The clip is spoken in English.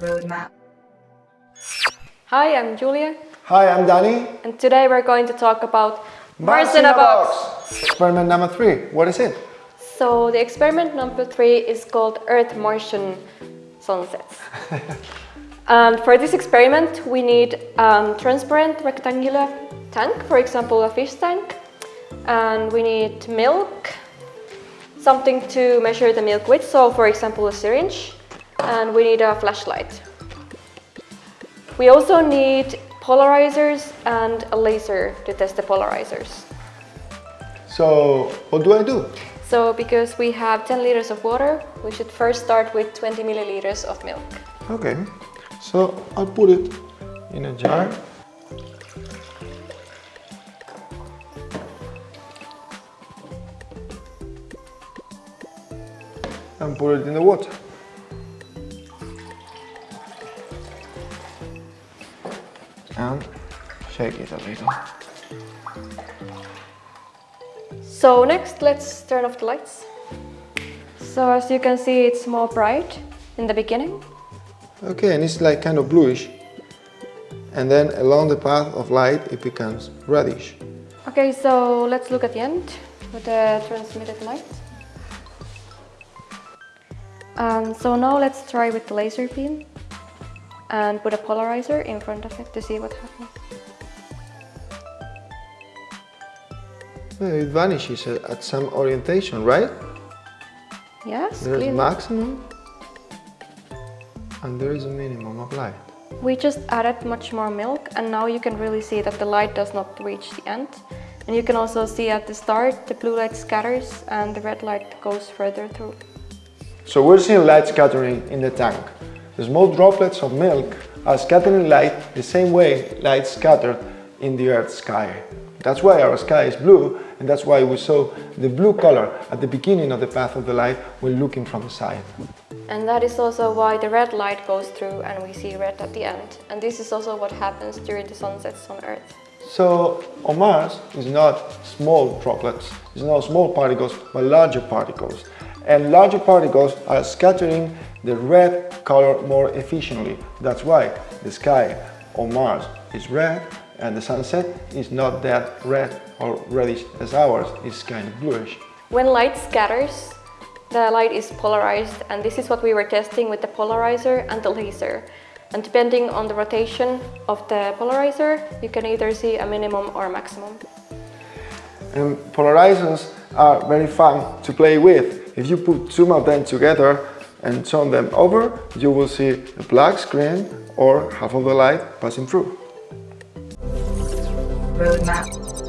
Roadmap. Hi, I'm Julia, Hi, I'm Danny. and today we're going to talk about Mars in a box. Experiment number three. What is it? So the experiment number three is called Earth-Martian sunsets. and for this experiment, we need a transparent rectangular tank, for example, a fish tank, and we need milk, something to measure the milk with, so for example, a syringe, and we need a flashlight. We also need polarizers and a laser to test the polarizers. So, what do I do? So because we have 10 liters of water, we should first start with 20 milliliters of milk. Okay, so I'll put it in a jar. And put it in the water. And shake it a little. So next, let's turn off the lights. So as you can see, it's more bright in the beginning. Okay, and it's like kind of bluish. And then along the path of light, it becomes reddish. Okay, so let's look at the end with the transmitted light. And so now let's try with the laser beam and put a polarizer in front of it to see what happens. It vanishes at some orientation, right? Yes, There's maximum and there is a minimum of light. We just added much more milk and now you can really see that the light does not reach the end. And you can also see at the start the blue light scatters and the red light goes further through. So we're seeing light scattering in the tank. The small droplets of milk are scattering light the same way light scattered in the Earth's sky. That's why our sky is blue and that's why we saw the blue color at the beginning of the path of the light when looking from the side. And that is also why the red light goes through and we see red at the end. And this is also what happens during the sunsets on Earth. So on Mars is not small droplets, it's not small particles, but larger particles. And larger particles are scattering the red color more efficiently. That's why the sky on Mars is red and the sunset is not that red or reddish as ours, it's kind of bluish. When light scatters, the light is polarized and this is what we were testing with the polarizer and the laser. And depending on the rotation of the polarizer, you can either see a minimum or a maximum. And polarizers are very fun to play with. If you put two of them together and turn them over, you will see a black screen or half of the light passing through. Roadmap.